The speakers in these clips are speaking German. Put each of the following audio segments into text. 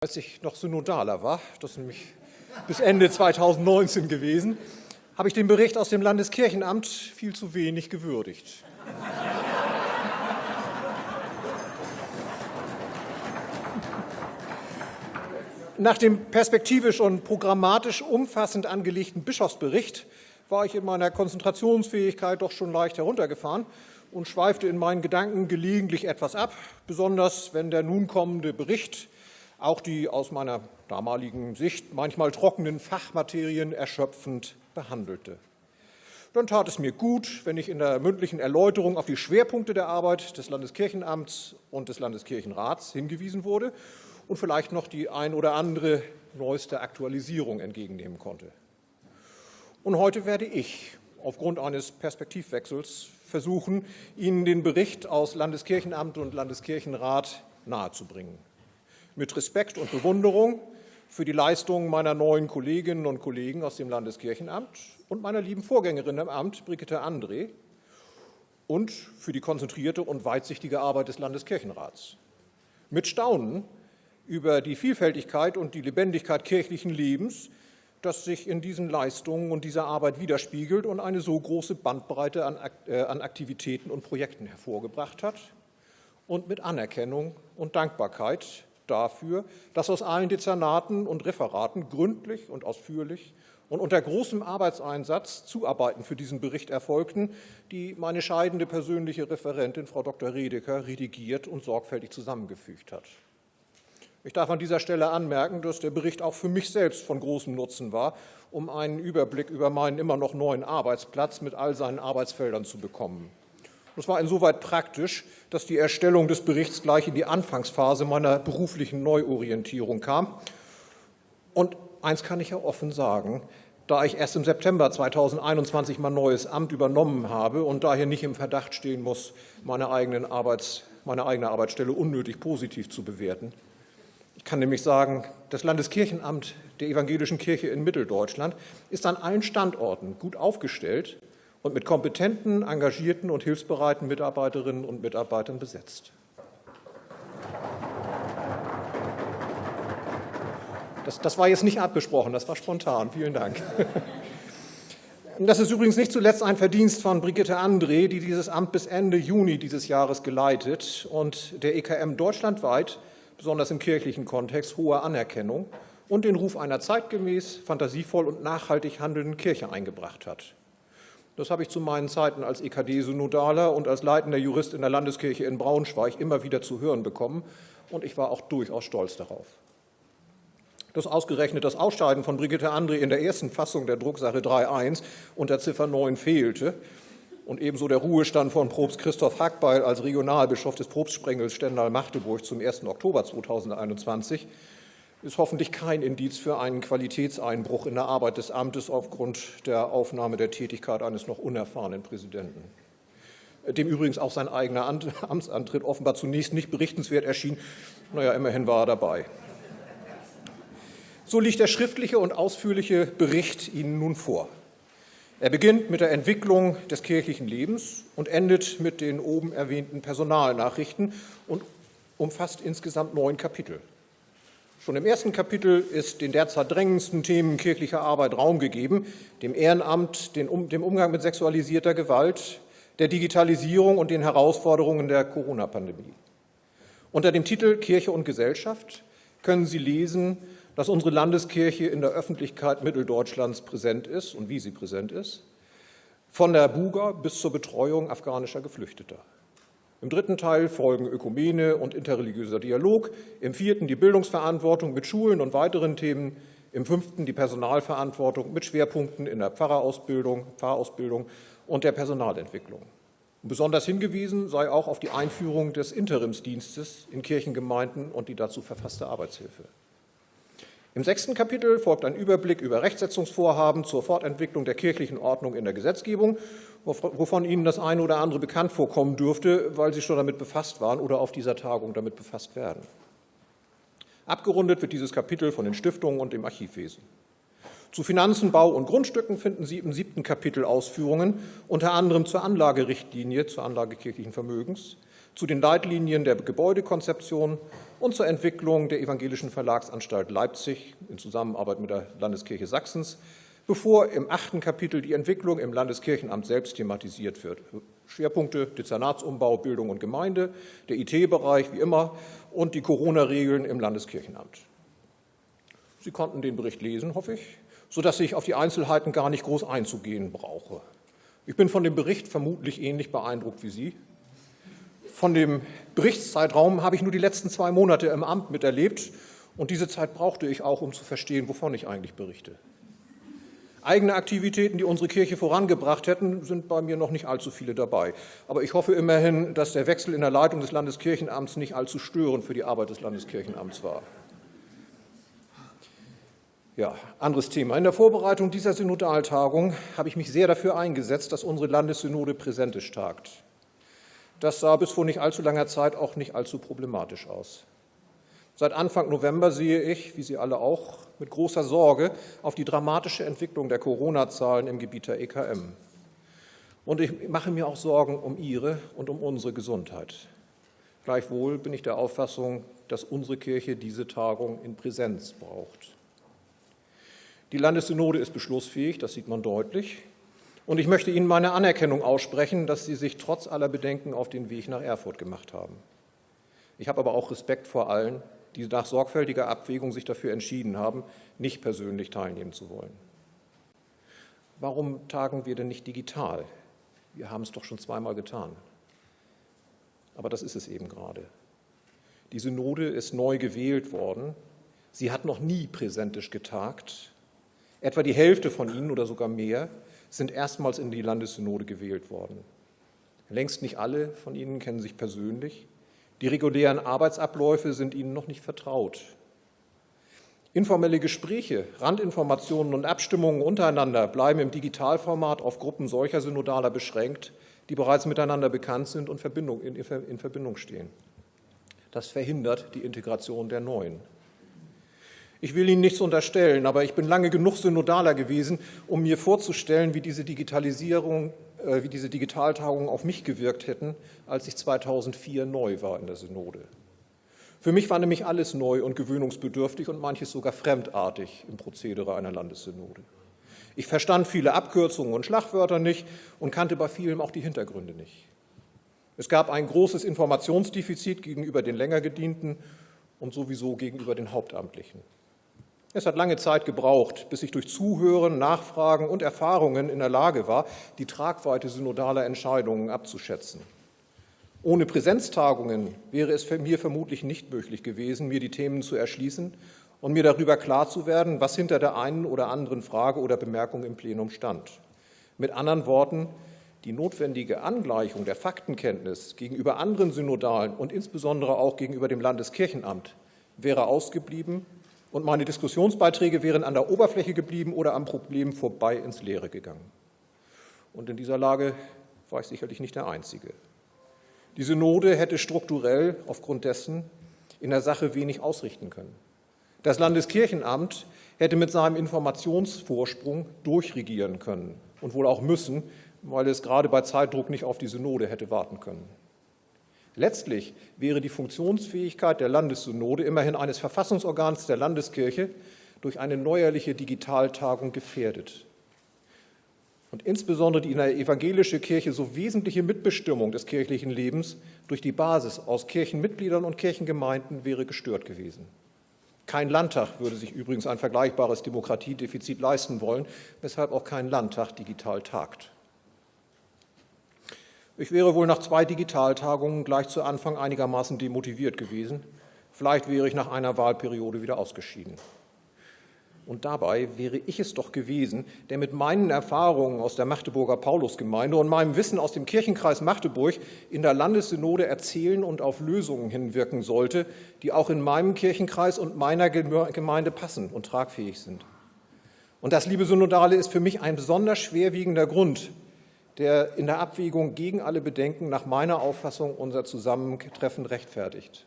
als ich noch Synodaler war, das ist nämlich bis Ende 2019 gewesen, habe ich den Bericht aus dem Landeskirchenamt viel zu wenig gewürdigt. Nach dem perspektivisch und programmatisch umfassend angelegten Bischofsbericht war ich in meiner Konzentrationsfähigkeit doch schon leicht heruntergefahren und schweifte in meinen Gedanken gelegentlich etwas ab, besonders wenn der nun kommende Bericht auch die aus meiner damaligen Sicht manchmal trockenen Fachmaterien erschöpfend behandelte. Dann tat es mir gut, wenn ich in der mündlichen Erläuterung auf die Schwerpunkte der Arbeit des Landeskirchenamts und des Landeskirchenrats hingewiesen wurde und vielleicht noch die ein oder andere neueste Aktualisierung entgegennehmen konnte. Und heute werde ich aufgrund eines Perspektivwechsels versuchen, Ihnen den Bericht aus Landeskirchenamt und Landeskirchenrat nahezubringen mit Respekt und Bewunderung für die Leistungen meiner neuen Kolleginnen und Kollegen aus dem Landeskirchenamt und meiner lieben Vorgängerin im Amt, Brigitte André, und für die konzentrierte und weitsichtige Arbeit des Landeskirchenrats. Mit Staunen über die Vielfältigkeit und die Lebendigkeit kirchlichen Lebens, das sich in diesen Leistungen und dieser Arbeit widerspiegelt und eine so große Bandbreite an äh, Aktivitäten und Projekten hervorgebracht hat. Und mit Anerkennung und Dankbarkeit dafür, dass aus allen Dezernaten und Referaten gründlich und ausführlich und unter großem Arbeitseinsatz Zuarbeiten für diesen Bericht erfolgten, die meine scheidende persönliche Referentin Frau Dr. Redeker redigiert und sorgfältig zusammengefügt hat. Ich darf an dieser Stelle anmerken, dass der Bericht auch für mich selbst von großem Nutzen war, um einen Überblick über meinen immer noch neuen Arbeitsplatz mit all seinen Arbeitsfeldern zu bekommen. Das war insoweit praktisch, dass die Erstellung des Berichts gleich in die Anfangsphase meiner beruflichen Neuorientierung kam. Und eins kann ich ja offen sagen, da ich erst im September 2021 mein neues Amt übernommen habe und daher nicht im Verdacht stehen muss, meine, eigenen Arbeits, meine eigene Arbeitsstelle unnötig positiv zu bewerten. Ich kann nämlich sagen, das Landeskirchenamt der Evangelischen Kirche in Mitteldeutschland ist an allen Standorten gut aufgestellt und mit kompetenten, engagierten und hilfsbereiten Mitarbeiterinnen und Mitarbeitern besetzt. Das, das, war jetzt nicht abgesprochen, das war spontan. Vielen Dank. Das ist übrigens nicht zuletzt ein Verdienst von Brigitte André, die dieses Amt bis Ende Juni dieses Jahres geleitet und der EKM deutschlandweit, besonders im kirchlichen Kontext, hohe Anerkennung und den Ruf einer zeitgemäß, fantasievoll und nachhaltig handelnden Kirche eingebracht hat. Das habe ich zu meinen Zeiten als EKD-Synodaler und als leitender Jurist in der Landeskirche in Braunschweig immer wieder zu hören bekommen, und ich war auch durchaus stolz darauf. Dass ausgerechnet das Ausscheiden von Brigitte André in der ersten Fassung der Drucksache 3.1 unter Ziffer 9 fehlte und ebenso der Ruhestand von Propst Christoph Hackbeil als Regionalbischof des Propstsprengels Stendal-Magdeburg zum 1. Oktober 2021 ist hoffentlich kein Indiz für einen Qualitätseinbruch in der Arbeit des Amtes aufgrund der Aufnahme der Tätigkeit eines noch unerfahrenen Präsidenten, dem übrigens auch sein eigener Amtsantritt offenbar zunächst nicht berichtenswert erschien. Naja, immerhin war er dabei. So liegt der schriftliche und ausführliche Bericht Ihnen nun vor. Er beginnt mit der Entwicklung des kirchlichen Lebens und endet mit den oben erwähnten Personalnachrichten und umfasst insgesamt neun Kapitel. Schon im ersten Kapitel ist den derzeit drängendsten Themen kirchlicher Arbeit Raum gegeben, dem Ehrenamt, dem Umgang mit sexualisierter Gewalt, der Digitalisierung und den Herausforderungen der Corona-Pandemie. Unter dem Titel Kirche und Gesellschaft können Sie lesen, dass unsere Landeskirche in der Öffentlichkeit Mitteldeutschlands präsent ist und wie sie präsent ist, von der Buga bis zur Betreuung afghanischer Geflüchteter. Im dritten Teil folgen Ökumene und interreligiöser Dialog, im vierten die Bildungsverantwortung mit Schulen und weiteren Themen, im fünften die Personalverantwortung mit Schwerpunkten in der Pfarrerausbildung, Pfarrausbildung und der Personalentwicklung. besonders hingewiesen sei auch auf die Einführung des Interimsdienstes in Kirchengemeinden und die dazu verfasste Arbeitshilfe. Im sechsten Kapitel folgt ein Überblick über Rechtsetzungsvorhaben zur Fortentwicklung der kirchlichen Ordnung in der Gesetzgebung, wovon Ihnen das eine oder andere bekannt vorkommen dürfte, weil Sie schon damit befasst waren oder auf dieser Tagung damit befasst werden. Abgerundet wird dieses Kapitel von den Stiftungen und dem Archivwesen. Zu Finanzen, Bau und Grundstücken finden Sie im siebten Kapitel Ausführungen, unter anderem zur Anlagerichtlinie zur Anlage kirchlichen Vermögens, zu den Leitlinien der Gebäudekonzeption und zur Entwicklung der Evangelischen Verlagsanstalt Leipzig in Zusammenarbeit mit der Landeskirche Sachsens, bevor im achten Kapitel die Entwicklung im Landeskirchenamt selbst thematisiert wird. Schwerpunkte Dezernatsumbau, Bildung und Gemeinde, der IT-Bereich wie immer und die Corona-Regeln im Landeskirchenamt. Sie konnten den Bericht lesen, hoffe ich, sodass ich auf die Einzelheiten gar nicht groß einzugehen brauche. Ich bin von dem Bericht vermutlich ähnlich beeindruckt wie Sie. Von dem Berichtszeitraum habe ich nur die letzten zwei Monate im Amt miterlebt und diese Zeit brauchte ich auch, um zu verstehen, wovon ich eigentlich berichte. Eigene Aktivitäten, die unsere Kirche vorangebracht hätten, sind bei mir noch nicht allzu viele dabei. Aber ich hoffe immerhin, dass der Wechsel in der Leitung des Landeskirchenamts nicht allzu störend für die Arbeit des Landeskirchenamts war. Ja, anderes Thema. In der Vorbereitung dieser Synodaltagung habe ich mich sehr dafür eingesetzt, dass unsere Landessynode präsentisch tagt. Das sah bis vor nicht allzu langer Zeit auch nicht allzu problematisch aus. Seit Anfang November sehe ich, wie Sie alle auch, mit großer Sorge auf die dramatische Entwicklung der Corona-Zahlen im Gebiet der EKM. Und ich mache mir auch Sorgen um Ihre und um unsere Gesundheit. Gleichwohl bin ich der Auffassung, dass unsere Kirche diese Tagung in Präsenz braucht. Die Landessynode ist beschlussfähig, das sieht man deutlich. Und ich möchte Ihnen meine Anerkennung aussprechen, dass Sie sich trotz aller Bedenken auf den Weg nach Erfurt gemacht haben. Ich habe aber auch Respekt vor allen, die nach sorgfältiger Abwägung sich dafür entschieden haben, nicht persönlich teilnehmen zu wollen. Warum tagen wir denn nicht digital? Wir haben es doch schon zweimal getan. Aber das ist es eben gerade. Die Synode ist neu gewählt worden. Sie hat noch nie präsentisch getagt. Etwa die Hälfte von ihnen oder sogar mehr sind erstmals in die Landessynode gewählt worden. Längst nicht alle von ihnen kennen sich persönlich. Die regulären Arbeitsabläufe sind ihnen noch nicht vertraut. Informelle Gespräche, Randinformationen und Abstimmungen untereinander bleiben im Digitalformat auf Gruppen solcher Synodaler beschränkt, die bereits miteinander bekannt sind und in Verbindung stehen. Das verhindert die Integration der Neuen. Ich will Ihnen nichts unterstellen, aber ich bin lange genug Synodaler gewesen, um mir vorzustellen, wie diese Digitalisierung, äh, wie diese Digitaltagungen auf mich gewirkt hätten, als ich 2004 neu war in der Synode. Für mich war nämlich alles neu und gewöhnungsbedürftig und manches sogar fremdartig im Prozedere einer Landessynode. Ich verstand viele Abkürzungen und Schlagwörter nicht und kannte bei vielen auch die Hintergründe nicht. Es gab ein großes Informationsdefizit gegenüber den länger gedienten und sowieso gegenüber den Hauptamtlichen. Es hat lange Zeit gebraucht, bis ich durch Zuhören, Nachfragen und Erfahrungen in der Lage war, die Tragweite synodaler Entscheidungen abzuschätzen. Ohne Präsenztagungen wäre es mir vermutlich nicht möglich gewesen, mir die Themen zu erschließen und mir darüber klar zu werden, was hinter der einen oder anderen Frage oder Bemerkung im Plenum stand. Mit anderen Worten, die notwendige Angleichung der Faktenkenntnis gegenüber anderen Synodalen und insbesondere auch gegenüber dem Landeskirchenamt wäre ausgeblieben und meine Diskussionsbeiträge wären an der Oberfläche geblieben oder am Problem vorbei ins Leere gegangen. Und in dieser Lage war ich sicherlich nicht der Einzige. Die Synode hätte strukturell aufgrund dessen in der Sache wenig ausrichten können. Das Landeskirchenamt hätte mit seinem Informationsvorsprung durchregieren können und wohl auch müssen, weil es gerade bei Zeitdruck nicht auf die Synode hätte warten können. Letztlich wäre die Funktionsfähigkeit der Landessynode, immerhin eines Verfassungsorgans der Landeskirche, durch eine neuerliche Digitaltagung gefährdet. Und insbesondere die in der evangelischen Kirche so wesentliche Mitbestimmung des kirchlichen Lebens durch die Basis aus Kirchenmitgliedern und Kirchengemeinden wäre gestört gewesen. Kein Landtag würde sich übrigens ein vergleichbares Demokratiedefizit leisten wollen, weshalb auch kein Landtag digital tagt. Ich wäre wohl nach zwei Digitaltagungen gleich zu Anfang einigermaßen demotiviert gewesen. Vielleicht wäre ich nach einer Wahlperiode wieder ausgeschieden. Und dabei wäre ich es doch gewesen, der mit meinen Erfahrungen aus der Magdeburger Paulusgemeinde und meinem Wissen aus dem Kirchenkreis Magdeburg in der Landessynode erzählen und auf Lösungen hinwirken sollte, die auch in meinem Kirchenkreis und meiner Gemeinde passen und tragfähig sind. Und das, liebe Synodale, ist für mich ein besonders schwerwiegender Grund, der in der Abwägung gegen alle Bedenken nach meiner Auffassung unser Zusammentreffen rechtfertigt.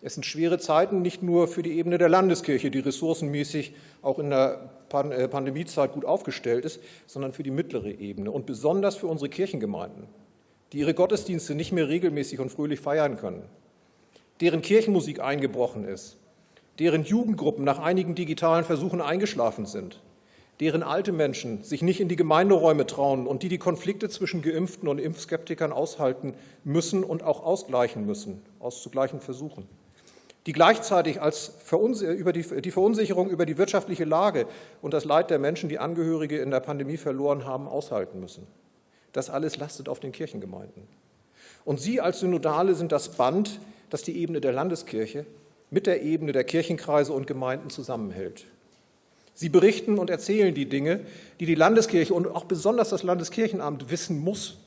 Es sind schwere Zeiten nicht nur für die Ebene der Landeskirche, die ressourcenmäßig auch in der äh, Pandemiezeit gut aufgestellt ist, sondern für die mittlere Ebene und besonders für unsere Kirchengemeinden. die ihre Gottesdienste nicht mehr regelmäßig und fröhlich feiern können, deren Kirchenmusik eingebrochen ist, deren Jugendgruppen nach einigen digitalen Versuchen eingeschlafen sind, deren alte Menschen sich nicht in die Gemeinderäume trauen und die die Konflikte zwischen Geimpften und Impfskeptikern aushalten müssen und auch ausgleichen müssen, auszugleichen versuchen, die gleichzeitig als über die, die Verunsicherung über die wirtschaftliche Lage und das Leid der Menschen, die Angehörige in der Pandemie verloren haben, aushalten müssen. Das alles lastet auf den Kirchengemeinden. Und Sie als Synodale sind das Band, das die Ebene der Landeskirche mit der Ebene der Kirchenkreise und Gemeinden zusammenhält. Sie berichten und erzählen die Dinge, die die Landeskirche und auch besonders das Landeskirchenamt wissen muss,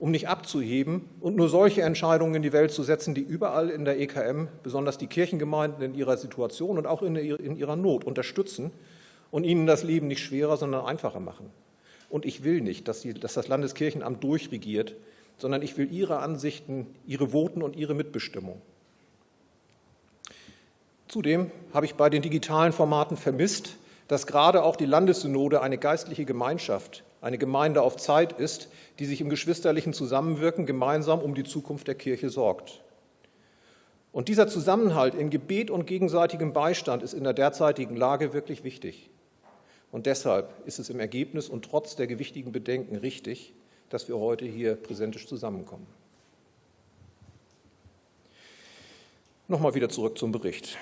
um nicht abzuheben und nur solche Entscheidungen in die Welt zu setzen, die überall in der EKM, besonders die Kirchengemeinden in ihrer Situation und auch in ihrer Not unterstützen und ihnen das Leben nicht schwerer, sondern einfacher machen. Und ich will nicht, dass, sie, dass das Landeskirchenamt durchregiert, sondern ich will ihre Ansichten, ihre Voten und ihre Mitbestimmung. Zudem habe ich bei den digitalen Formaten vermisst, dass gerade auch die Landessynode eine geistliche Gemeinschaft, eine Gemeinde auf Zeit ist, die sich im geschwisterlichen Zusammenwirken gemeinsam um die Zukunft der Kirche sorgt. Und dieser Zusammenhalt in Gebet und gegenseitigem Beistand ist in der derzeitigen Lage wirklich wichtig. Und deshalb ist es im Ergebnis und trotz der gewichtigen Bedenken richtig, dass wir heute hier präsentisch zusammenkommen. Nochmal wieder zurück zum Bericht.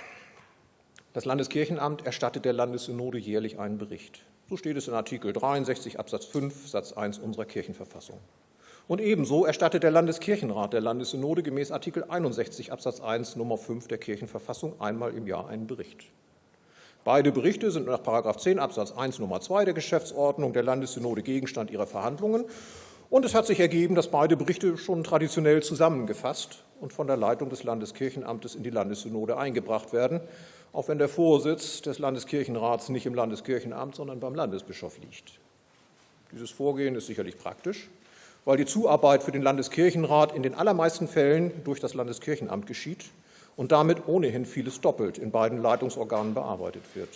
Das Landeskirchenamt erstattet der Landessynode jährlich einen Bericht. So steht es in Artikel 63 Absatz 5 Satz 1 unserer Kirchenverfassung. Und ebenso erstattet der Landeskirchenrat der Landessynode gemäß Artikel 61 Absatz 1 Nummer 5 der Kirchenverfassung einmal im Jahr einen Bericht. Beide Berichte sind nach 10 Absatz 1 Nummer 2 der Geschäftsordnung der Landessynode Gegenstand ihrer Verhandlungen. Und es hat sich ergeben, dass beide Berichte schon traditionell zusammengefasst und von der Leitung des Landeskirchenamtes in die Landessynode eingebracht werden auch wenn der Vorsitz des Landeskirchenrats nicht im Landeskirchenamt, sondern beim Landesbischof liegt. Dieses Vorgehen ist sicherlich praktisch, weil die Zuarbeit für den Landeskirchenrat in den allermeisten Fällen durch das Landeskirchenamt geschieht und damit ohnehin vieles doppelt in beiden Leitungsorganen bearbeitet wird.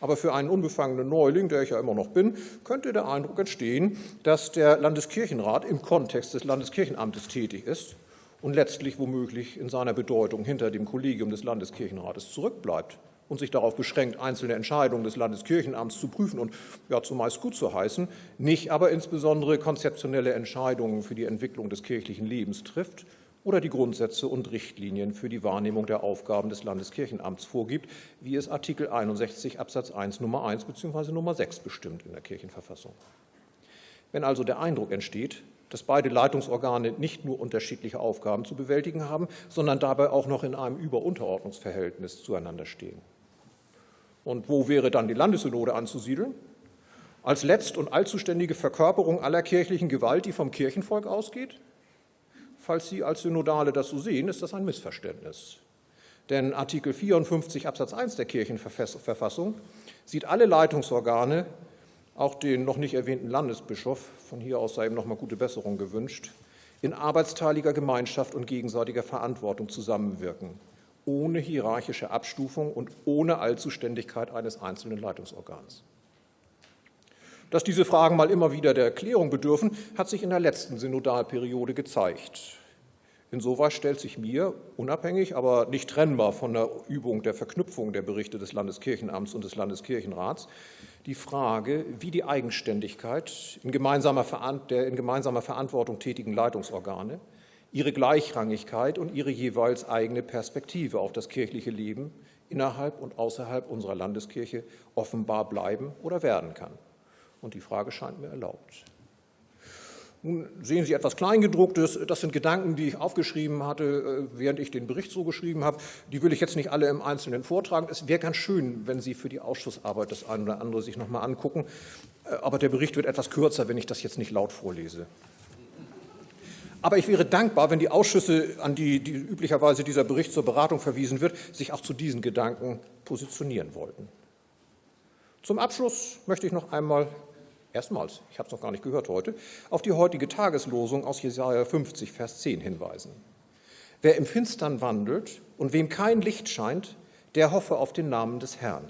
Aber für einen unbefangenen Neuling, der ich ja immer noch bin, könnte der Eindruck entstehen, dass der Landeskirchenrat im Kontext des Landeskirchenamtes tätig ist und letztlich womöglich in seiner Bedeutung hinter dem Kollegium des Landeskirchenrates zurückbleibt und sich darauf beschränkt, einzelne Entscheidungen des Landeskirchenamts zu prüfen und ja zumeist gut zu heißen, nicht aber insbesondere konzeptionelle Entscheidungen für die Entwicklung des kirchlichen Lebens trifft oder die Grundsätze und Richtlinien für die Wahrnehmung der Aufgaben des Landeskirchenamts vorgibt, wie es Artikel 61 Absatz 1 Nummer 1 bzw. Nummer 6 bestimmt in der Kirchenverfassung. Wenn also der Eindruck entsteht, dass beide Leitungsorgane nicht nur unterschiedliche Aufgaben zu bewältigen haben, sondern dabei auch noch in einem Überunterordnungsverhältnis zueinander stehen. Und wo wäre dann die Landessynode anzusiedeln? Als letzt- und allzuständige Verkörperung aller kirchlichen Gewalt, die vom Kirchenvolk ausgeht? Falls Sie als Synodale das so sehen, ist das ein Missverständnis. Denn Artikel 54 Absatz 1 der Kirchenverfassung sieht alle Leitungsorgane auch den noch nicht erwähnten Landesbischof, von hier aus sei ihm noch mal gute Besserung gewünscht, in arbeitsteiliger Gemeinschaft und gegenseitiger Verantwortung zusammenwirken, ohne hierarchische Abstufung und ohne Allzuständigkeit eines einzelnen Leitungsorgans. Dass diese Fragen mal immer wieder der Erklärung bedürfen, hat sich in der letzten Synodalperiode gezeigt. Insoweit stellt sich mir, unabhängig, aber nicht trennbar von der Übung der Verknüpfung der Berichte des Landeskirchenamts und des Landeskirchenrats, die Frage, wie die Eigenständigkeit in gemeinsamer der in gemeinsamer Verantwortung tätigen Leitungsorgane, ihre Gleichrangigkeit und ihre jeweils eigene Perspektive auf das kirchliche Leben innerhalb und außerhalb unserer Landeskirche offenbar bleiben oder werden kann. Und die Frage scheint mir erlaubt. Nun sehen Sie etwas Kleingedrucktes. Das sind Gedanken, die ich aufgeschrieben hatte, äh, während ich den Bericht so geschrieben habe. Die will ich jetzt nicht alle im Einzelnen vortragen. Es wäre ganz schön, wenn Sie für die Ausschussarbeit das eine oder andere sich noch mal angucken. Äh, aber der Bericht wird etwas kürzer, wenn ich das jetzt nicht laut vorlese. Aber ich wäre dankbar, wenn die Ausschüsse, an die, die üblicherweise dieser Bericht zur Beratung verwiesen wird, sich auch zu diesen Gedanken positionieren wollten. Zum Abschluss möchte ich noch einmal erstmals, ich habe es noch gar nicht gehört heute, auf die heutige Tageslosung aus Jesaja 50, Vers 10 hinweisen. Wer im Finstern wandelt und wem kein Licht scheint, der hoffe auf den Namen des Herrn.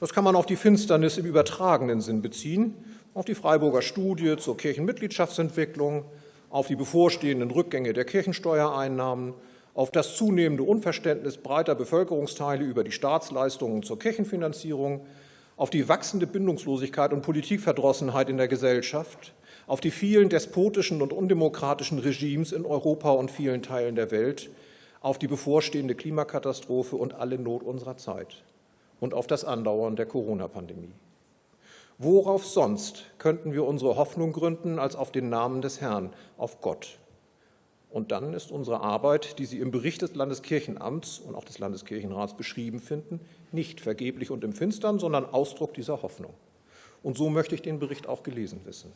Das kann man auf die Finsternis im übertragenen Sinn beziehen, auf die Freiburger Studie zur Kirchenmitgliedschaftsentwicklung, auf die bevorstehenden Rückgänge der Kirchensteuereinnahmen, auf das zunehmende Unverständnis breiter Bevölkerungsteile über die Staatsleistungen zur Kirchenfinanzierung, auf die wachsende Bindungslosigkeit und Politikverdrossenheit in der Gesellschaft, auf die vielen despotischen und undemokratischen Regimes in Europa und vielen Teilen der Welt, auf die bevorstehende Klimakatastrophe und alle Not unserer Zeit und auf das Andauern der Corona-Pandemie. Worauf sonst könnten wir unsere Hoffnung gründen als auf den Namen des Herrn, auf Gott? Und dann ist unsere Arbeit, die Sie im Bericht des Landeskirchenamts und auch des Landeskirchenrats beschrieben finden, nicht vergeblich und im Finstern, sondern Ausdruck dieser Hoffnung. Und so möchte ich den Bericht auch gelesen wissen.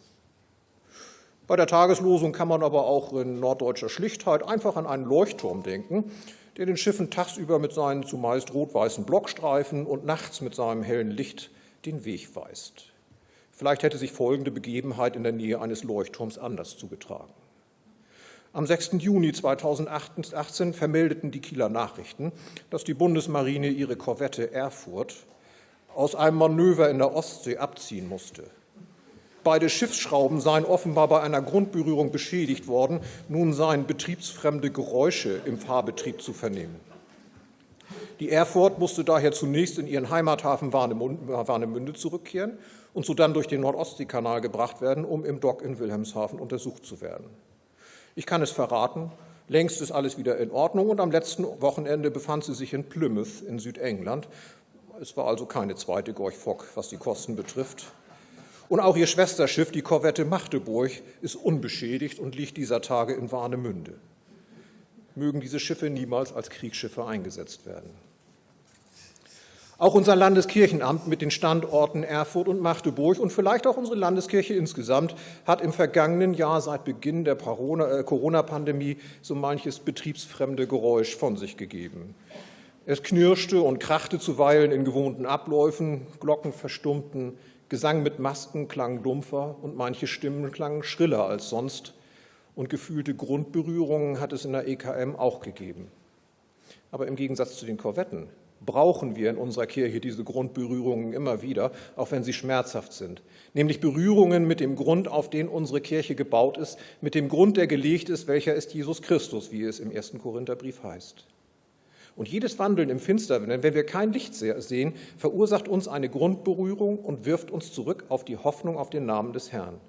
Bei der Tageslosung kann man aber auch in norddeutscher Schlichtheit einfach an einen Leuchtturm denken, der den Schiffen tagsüber mit seinen zumeist rot-weißen Blockstreifen und nachts mit seinem hellen Licht den Weg weist. Vielleicht hätte sich folgende Begebenheit in der Nähe eines Leuchtturms anders zugetragen. Am 6. Juni 2018 vermeldeten die Kieler Nachrichten, dass die Bundesmarine ihre Korvette Erfurt aus einem Manöver in der Ostsee abziehen musste. Beide Schiffsschrauben seien offenbar bei einer Grundberührung beschädigt worden. Nun seien betriebsfremde Geräusche im Fahrbetrieb zu vernehmen. Die Erfurt musste daher zunächst in ihren Heimathafen Warnemünde zurückkehren und sodann durch den Nordostseekanal gebracht werden, um im Dock in Wilhelmshaven untersucht zu werden. Ich kann es verraten, längst ist alles wieder in Ordnung und am letzten Wochenende befand sie sich in Plymouth in Südengland. Es war also keine zweite Gorch Fock, was die Kosten betrifft. Und auch ihr Schwesterschiff, die Korvette Magdeburg, ist unbeschädigt und liegt dieser Tage in Warnemünde. Mögen diese Schiffe niemals als Kriegsschiffe eingesetzt werden. Auch unser Landeskirchenamt mit den Standorten Erfurt und Magdeburg und vielleicht auch unsere Landeskirche insgesamt hat im vergangenen Jahr seit Beginn der äh, Corona-Pandemie so manches betriebsfremde Geräusch von sich gegeben. Es knirschte und krachte zuweilen in gewohnten Abläufen, Glocken verstummten, Gesang mit Masken klang dumpfer und manche Stimmen klangen schriller als sonst. Und gefühlte Grundberührungen hat es in der EKM auch gegeben. Aber im Gegensatz zu den Korvetten brauchen wir in unserer Kirche diese Grundberührungen immer wieder, auch wenn sie schmerzhaft sind. Nämlich Berührungen mit dem Grund, auf den unsere Kirche gebaut ist, mit dem Grund, der gelegt ist, welcher ist Jesus Christus, wie es im ersten Korintherbrief heißt. Und jedes Wandeln im Finsteren, wenn wir kein Licht sehen, verursacht uns eine Grundberührung und wirft uns zurück auf die Hoffnung auf den Namen des Herrn.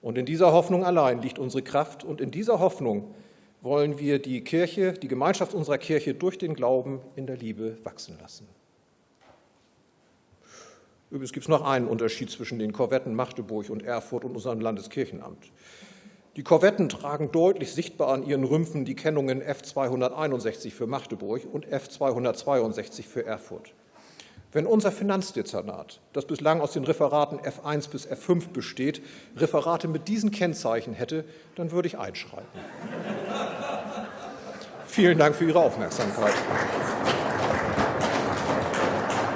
Und in dieser Hoffnung allein liegt unsere Kraft und in dieser Hoffnung wollen wir die Kirche, die Gemeinschaft unserer Kirche durch den Glauben in der Liebe wachsen lassen. Übrigens gibt es noch einen Unterschied zwischen den Korvetten Magdeburg und Erfurt und unserem Landeskirchenamt. Die Korvetten tragen deutlich sichtbar an ihren Rümpfen die Kennungen F261 für Magdeburg und F262 für Erfurt. Wenn unser Finanzdezernat, das bislang aus den Referaten F1 bis F5 besteht, Referate mit diesen Kennzeichen hätte, dann würde ich einschreiten. Vielen Dank für Ihre Aufmerksamkeit.